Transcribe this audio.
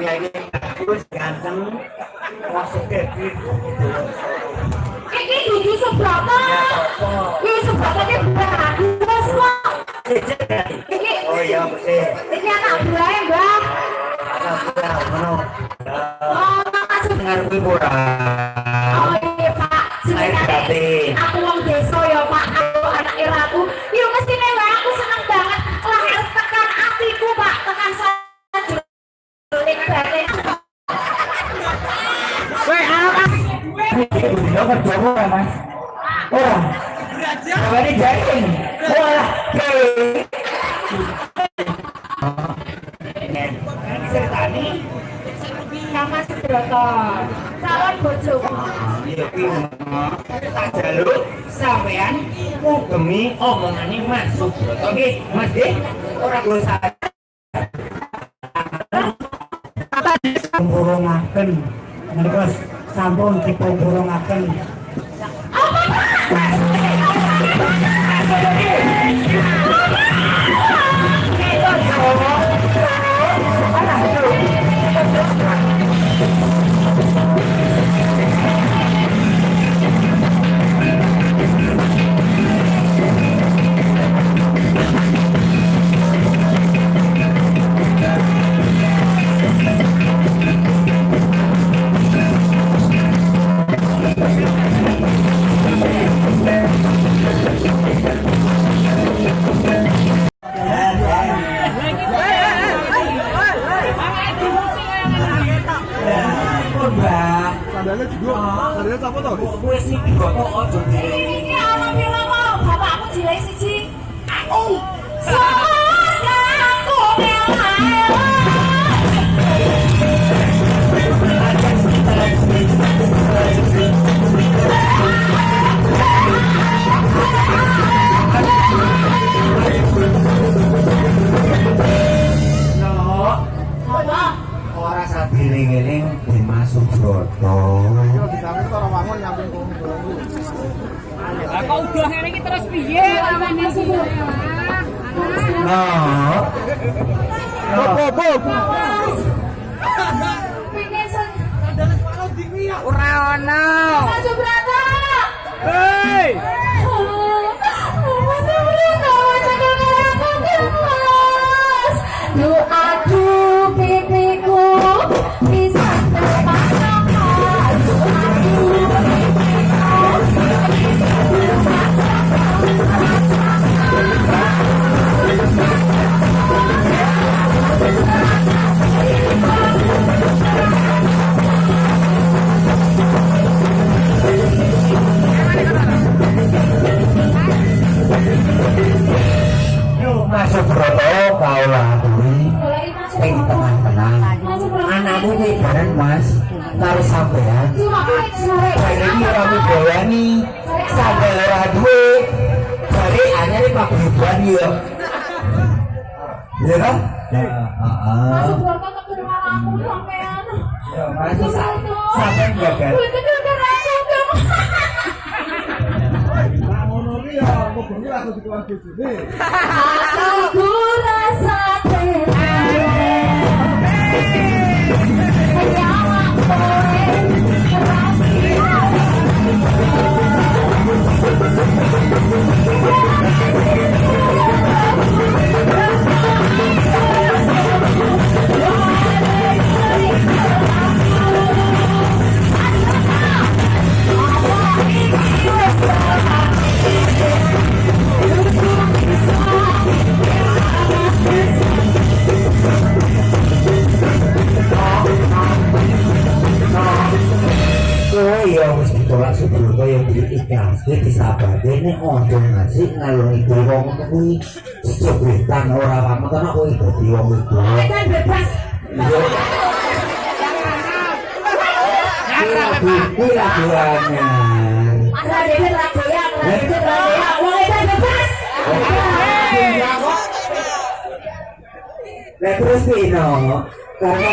ini bagus ganteng masuk ke Iki? Gigi seberapa ini bagus kok. Iki oh iya betul iki anak buah mana Oh, makasih. ora Udah kerja ora, Mas. Ora. Kawane jaring. Wah. Sama Subroto, calon bojoku. Iya Mas Subroto nggih. Mas sadar. Pemburungaken. Menika sampun dipemburungaken. Mbak, udah iki terus piye lawane sih? No. Pengen sen. Ora ono. Iki bareng Mas karo sampean. Sore Saya ini ora mudayani, sampai ora duwe. Jadi anyar iki paguyuban. Ya kan? Heeh. Masuk berapa ke rumah aku sampean Ya, masih sa- sampean aku Nah, ya, bengi langsung dikeluar bojone. Aku rasa Kowe dia disabar, dia ini ojo ngasih ngalung itu wong kuwi sejebritan ora apa karena kowe dadi wong itu. kan bebas. Asal dia lagu lagu lagu wong itu bebas. Lah terus pino? Karena